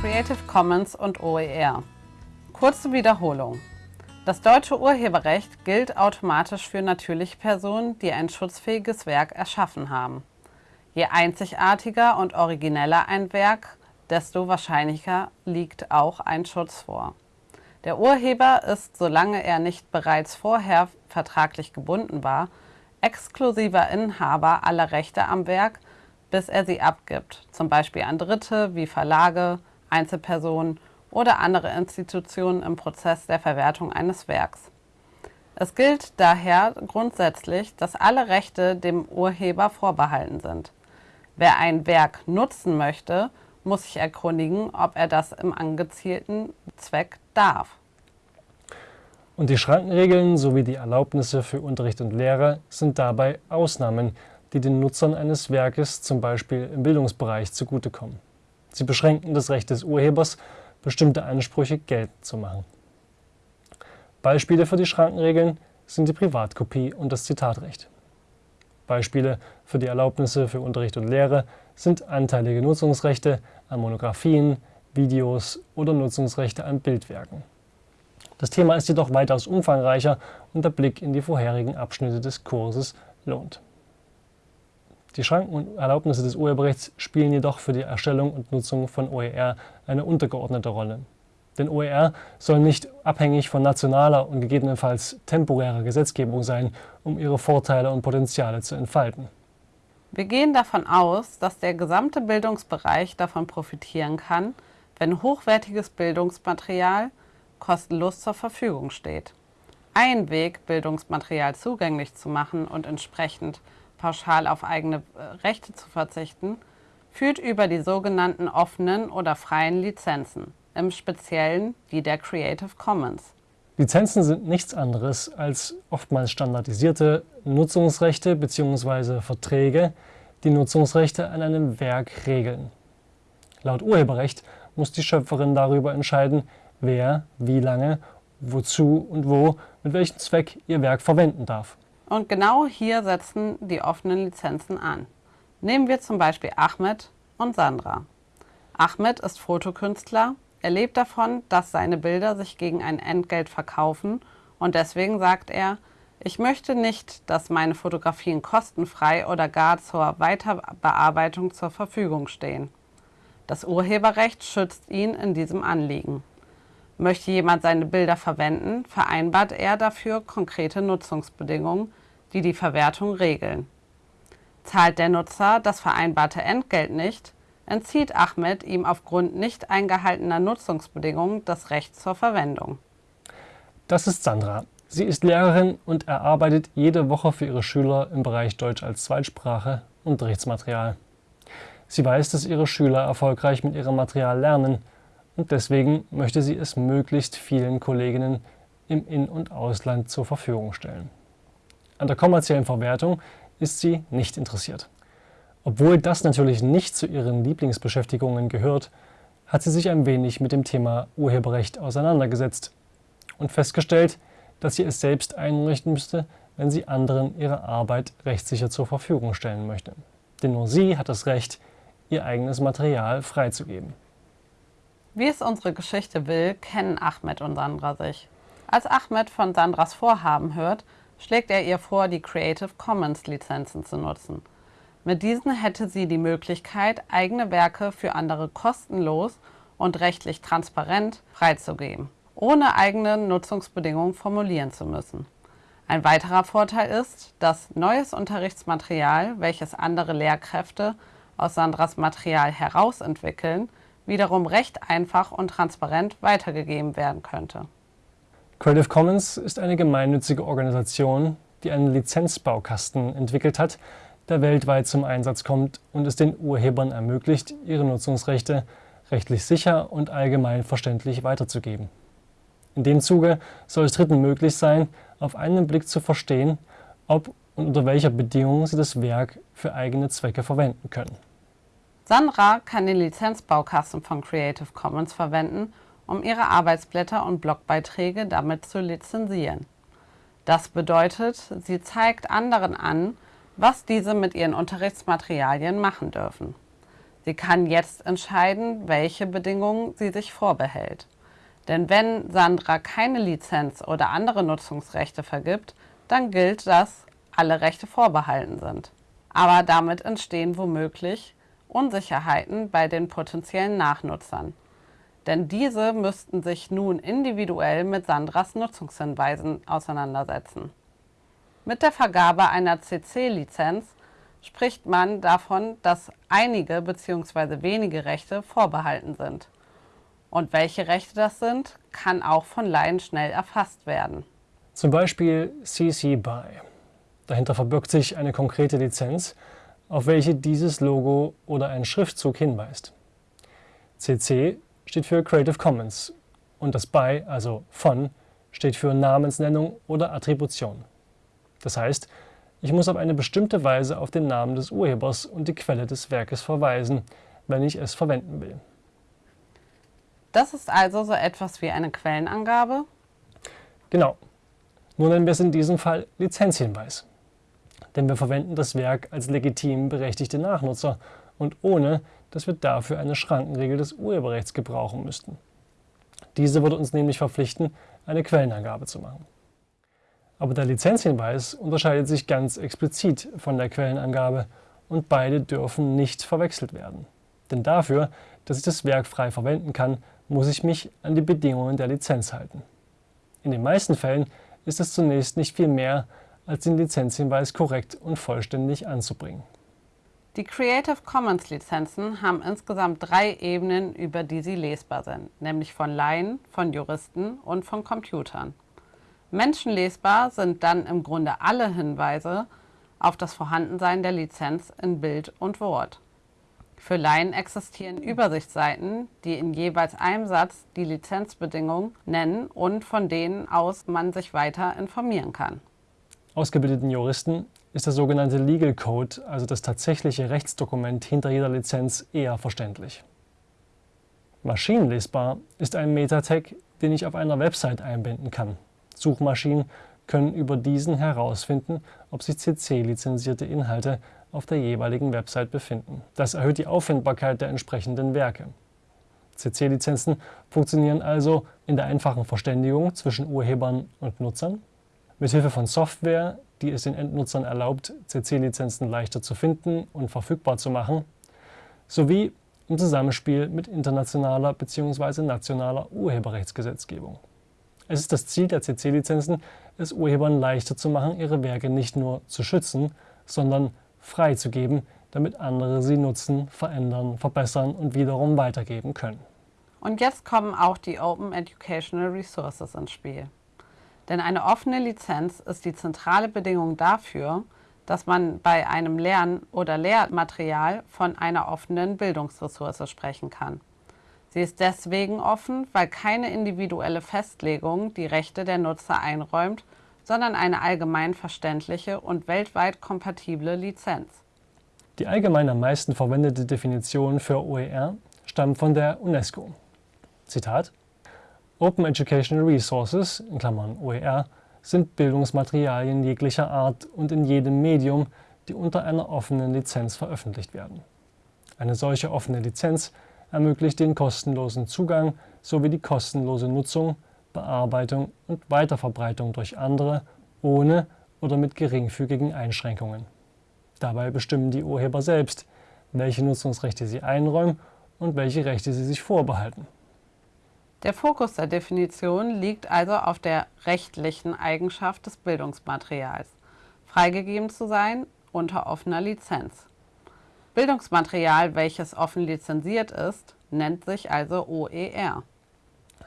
Creative Commons und OER. Kurze Wiederholung. Das deutsche Urheberrecht gilt automatisch für natürliche Personen, die ein schutzfähiges Werk erschaffen haben. Je einzigartiger und origineller ein Werk, desto wahrscheinlicher liegt auch ein Schutz vor. Der Urheber ist, solange er nicht bereits vorher vertraglich gebunden war, exklusiver Inhaber aller Rechte am Werk, bis er sie abgibt, zum Beispiel an Dritte wie Verlage, Einzelpersonen oder andere Institutionen im Prozess der Verwertung eines Werks. Es gilt daher grundsätzlich, dass alle Rechte dem Urheber vorbehalten sind. Wer ein Werk nutzen möchte, muss sich erkundigen, ob er das im angezielten Zweck darf. Und die Schrankenregeln sowie die Erlaubnisse für Unterricht und Lehre sind dabei Ausnahmen, die den Nutzern eines Werkes zum Beispiel im Bildungsbereich zugutekommen. Sie beschränken das Recht des Urhebers, bestimmte Ansprüche geltend zu machen. Beispiele für die Schrankenregeln sind die Privatkopie und das Zitatrecht. Beispiele für die Erlaubnisse für Unterricht und Lehre sind anteilige Nutzungsrechte an Monographien, Videos oder Nutzungsrechte an Bildwerken. Das Thema ist jedoch weitaus umfangreicher und der Blick in die vorherigen Abschnitte des Kurses lohnt. Die Schranken und Erlaubnisse des Urheberrechts spielen jedoch für die Erstellung und Nutzung von OER eine untergeordnete Rolle. Denn OER soll nicht abhängig von nationaler und gegebenenfalls temporärer Gesetzgebung sein, um ihre Vorteile und Potenziale zu entfalten. Wir gehen davon aus, dass der gesamte Bildungsbereich davon profitieren kann, wenn hochwertiges Bildungsmaterial kostenlos zur Verfügung steht. Ein Weg, Bildungsmaterial zugänglich zu machen und entsprechend pauschal auf eigene äh, Rechte zu verzichten, führt über die sogenannten offenen oder freien Lizenzen, im Speziellen die der Creative Commons. Lizenzen sind nichts anderes als oftmals standardisierte Nutzungsrechte bzw. Verträge, die Nutzungsrechte an einem Werk regeln. Laut Urheberrecht muss die Schöpferin darüber entscheiden, wer, wie lange, wozu und wo, mit welchem Zweck ihr Werk verwenden darf. Und genau hier setzen die offenen Lizenzen an. Nehmen wir zum Beispiel Ahmed und Sandra. Ahmed ist Fotokünstler, er lebt davon, dass seine Bilder sich gegen ein Entgelt verkaufen und deswegen sagt er, ich möchte nicht, dass meine Fotografien kostenfrei oder gar zur Weiterbearbeitung zur Verfügung stehen. Das Urheberrecht schützt ihn in diesem Anliegen. Möchte jemand seine Bilder verwenden, vereinbart er dafür konkrete Nutzungsbedingungen, die die Verwertung regeln. Zahlt der Nutzer das vereinbarte Entgelt nicht, entzieht Ahmed ihm aufgrund nicht eingehaltener Nutzungsbedingungen das Recht zur Verwendung. Das ist Sandra. Sie ist Lehrerin und erarbeitet jede Woche für ihre Schüler im Bereich Deutsch als Zweitsprache Unterrichtsmaterial. Sie weiß, dass ihre Schüler erfolgreich mit ihrem Material lernen und deswegen möchte sie es möglichst vielen Kolleginnen im In- und Ausland zur Verfügung stellen. An der kommerziellen Verwertung ist sie nicht interessiert. Obwohl das natürlich nicht zu ihren Lieblingsbeschäftigungen gehört, hat sie sich ein wenig mit dem Thema Urheberrecht auseinandergesetzt und festgestellt, dass sie es selbst einrichten müsste, wenn sie anderen ihre Arbeit rechtssicher zur Verfügung stellen möchte. Denn nur sie hat das Recht, ihr eigenes Material freizugeben. Wie es unsere Geschichte will, kennen Ahmed und Sandra sich. Als Ahmed von Sandras Vorhaben hört, schlägt er ihr vor, die Creative Commons Lizenzen zu nutzen. Mit diesen hätte sie die Möglichkeit, eigene Werke für andere kostenlos und rechtlich transparent freizugeben, ohne eigene Nutzungsbedingungen formulieren zu müssen. Ein weiterer Vorteil ist, dass neues Unterrichtsmaterial, welches andere Lehrkräfte aus Sandras Material herausentwickeln, wiederum recht einfach und transparent weitergegeben werden könnte. Creative Commons ist eine gemeinnützige Organisation, die einen Lizenzbaukasten entwickelt hat, der weltweit zum Einsatz kommt und es den Urhebern ermöglicht, ihre Nutzungsrechte rechtlich sicher und allgemein verständlich weiterzugeben. In dem Zuge soll es Dritten möglich sein, auf einen Blick zu verstehen, ob und unter welcher Bedingung sie das Werk für eigene Zwecke verwenden können. Sandra kann den Lizenzbaukasten von Creative Commons verwenden, um ihre Arbeitsblätter und Blogbeiträge damit zu lizenzieren. Das bedeutet, sie zeigt anderen an, was diese mit ihren Unterrichtsmaterialien machen dürfen. Sie kann jetzt entscheiden, welche Bedingungen sie sich vorbehält. Denn wenn Sandra keine Lizenz oder andere Nutzungsrechte vergibt, dann gilt, dass alle Rechte vorbehalten sind. Aber damit entstehen womöglich Unsicherheiten bei den potenziellen Nachnutzern. Denn diese müssten sich nun individuell mit Sandras Nutzungshinweisen auseinandersetzen. Mit der Vergabe einer CC-Lizenz spricht man davon, dass einige bzw. wenige Rechte vorbehalten sind. Und welche Rechte das sind, kann auch von Laien schnell erfasst werden. Zum Beispiel CC BY. Dahinter verbirgt sich eine konkrete Lizenz, auf welche dieses Logo oder ein Schriftzug hinweist. CC steht für Creative Commons und das BY, also von, steht für Namensnennung oder Attribution. Das heißt, ich muss auf eine bestimmte Weise auf den Namen des Urhebers und die Quelle des Werkes verweisen, wenn ich es verwenden will. Das ist also so etwas wie eine Quellenangabe? Genau. Nur nennen wir es in diesem Fall Lizenzhinweis. Denn wir verwenden das Werk als legitim berechtigte Nachnutzer und ohne, dass wir dafür eine Schrankenregel des Urheberrechts gebrauchen müssten. Diese würde uns nämlich verpflichten, eine Quellenangabe zu machen. Aber der Lizenzhinweis unterscheidet sich ganz explizit von der Quellenangabe und beide dürfen nicht verwechselt werden. Denn dafür, dass ich das Werk frei verwenden kann, muss ich mich an die Bedingungen der Lizenz halten. In den meisten Fällen ist es zunächst nicht viel mehr, als den Lizenzhinweis korrekt und vollständig anzubringen. Die Creative Commons Lizenzen haben insgesamt drei Ebenen, über die sie lesbar sind, nämlich von Laien, von Juristen und von Computern. Menschenlesbar sind dann im Grunde alle Hinweise auf das Vorhandensein der Lizenz in Bild und Wort. Für Laien existieren Übersichtsseiten, die in jeweils einem Satz die Lizenzbedingungen nennen und von denen aus man sich weiter informieren kann. Ausgebildeten Juristen ist der sogenannte Legal Code, also das tatsächliche Rechtsdokument hinter jeder Lizenz, eher verständlich. Maschinenlesbar ist ein Metatag, den ich auf einer Website einbinden kann. Suchmaschinen können über diesen herausfinden, ob sich CC-lizenzierte Inhalte auf der jeweiligen Website befinden. Das erhöht die Auffindbarkeit der entsprechenden Werke. CC-Lizenzen funktionieren also in der einfachen Verständigung zwischen Urhebern und Nutzern, mithilfe von Software, die es den Endnutzern erlaubt, CC-Lizenzen leichter zu finden und verfügbar zu machen, sowie im Zusammenspiel mit internationaler bzw. nationaler Urheberrechtsgesetzgebung. Es ist das Ziel der CC-Lizenzen, es Urhebern leichter zu machen, ihre Werke nicht nur zu schützen, sondern freizugeben, damit andere sie nutzen, verändern, verbessern und wiederum weitergeben können. Und jetzt kommen auch die Open Educational Resources ins Spiel. Denn eine offene Lizenz ist die zentrale Bedingung dafür, dass man bei einem Lern- oder Lehrmaterial von einer offenen Bildungsressource sprechen kann. Sie ist deswegen offen, weil keine individuelle Festlegung die Rechte der Nutzer einräumt, sondern eine allgemein verständliche und weltweit kompatible Lizenz. Die allgemein am meisten verwendete Definition für OER stammt von der UNESCO. Zitat Open Educational Resources (OER) sind Bildungsmaterialien jeglicher Art und in jedem Medium, die unter einer offenen Lizenz veröffentlicht werden. Eine solche offene Lizenz ermöglicht den kostenlosen Zugang sowie die kostenlose Nutzung, Bearbeitung und Weiterverbreitung durch andere ohne oder mit geringfügigen Einschränkungen. Dabei bestimmen die Urheber selbst, welche Nutzungsrechte sie einräumen und welche Rechte sie sich vorbehalten. Der Fokus der Definition liegt also auf der rechtlichen Eigenschaft des Bildungsmaterials, freigegeben zu sein unter offener Lizenz. Bildungsmaterial, welches offen lizenziert ist, nennt sich also OER.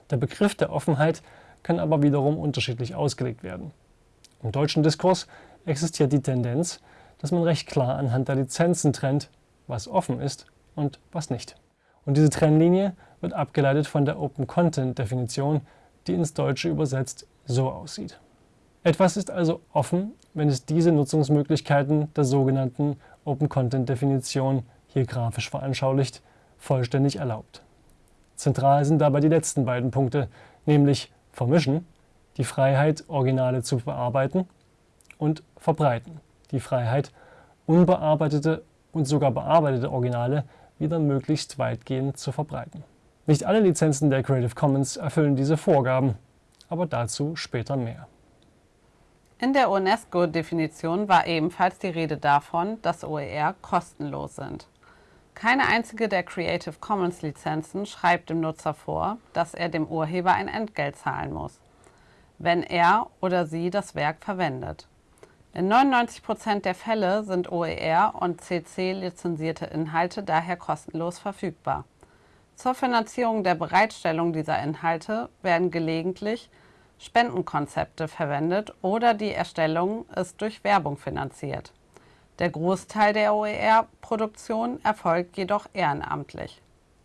Der Begriff der Offenheit kann aber wiederum unterschiedlich ausgelegt werden. Im deutschen Diskurs existiert die Tendenz, dass man recht klar anhand der Lizenzen trennt, was offen ist und was nicht. Und diese Trennlinie wird abgeleitet von der Open Content Definition, die ins Deutsche übersetzt so aussieht. Etwas ist also offen, wenn es diese Nutzungsmöglichkeiten der sogenannten Open Content Definition, hier grafisch veranschaulicht, vollständig erlaubt. Zentral sind dabei die letzten beiden Punkte, nämlich vermischen, die Freiheit, Originale zu bearbeiten, und verbreiten, die Freiheit, unbearbeitete und sogar bearbeitete Originale wieder möglichst weitgehend zu verbreiten. Nicht alle Lizenzen der Creative Commons erfüllen diese Vorgaben, aber dazu später mehr. In der UNESCO-Definition war ebenfalls die Rede davon, dass OER kostenlos sind. Keine einzige der Creative Commons Lizenzen schreibt dem Nutzer vor, dass er dem Urheber ein Entgelt zahlen muss, wenn er oder sie das Werk verwendet. In 99% der Fälle sind OER und CC lizenzierte Inhalte daher kostenlos verfügbar. Zur Finanzierung der Bereitstellung dieser Inhalte werden gelegentlich Spendenkonzepte verwendet oder die Erstellung ist durch Werbung finanziert. Der Großteil der OER-Produktion erfolgt jedoch ehrenamtlich.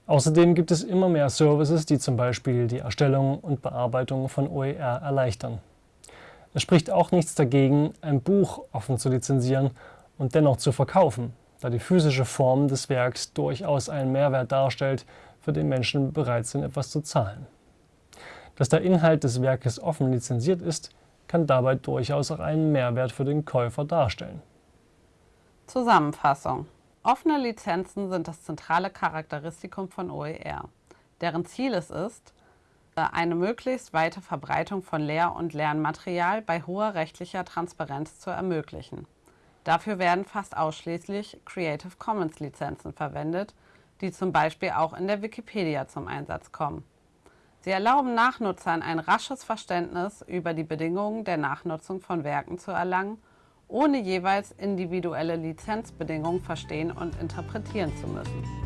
Außerdem gibt es immer mehr Services, die zum Beispiel die Erstellung und Bearbeitung von OER erleichtern. Es spricht auch nichts dagegen, ein Buch offen zu lizenzieren und dennoch zu verkaufen, da die physische Form des Werks durchaus einen Mehrwert darstellt, für den Menschen bereit sind, etwas zu zahlen. Dass der Inhalt des Werkes offen lizenziert ist, kann dabei durchaus auch einen Mehrwert für den Käufer darstellen. Zusammenfassung. Offene Lizenzen sind das zentrale Charakteristikum von OER, deren Ziel es ist, eine möglichst weite Verbreitung von Lehr- und Lernmaterial bei hoher rechtlicher Transparenz zu ermöglichen. Dafür werden fast ausschließlich Creative Commons Lizenzen verwendet, die zum Beispiel auch in der Wikipedia zum Einsatz kommen. Sie erlauben Nachnutzern ein rasches Verständnis über die Bedingungen der Nachnutzung von Werken zu erlangen, ohne jeweils individuelle Lizenzbedingungen verstehen und interpretieren zu müssen.